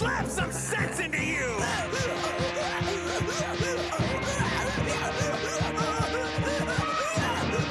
slap some sense into you!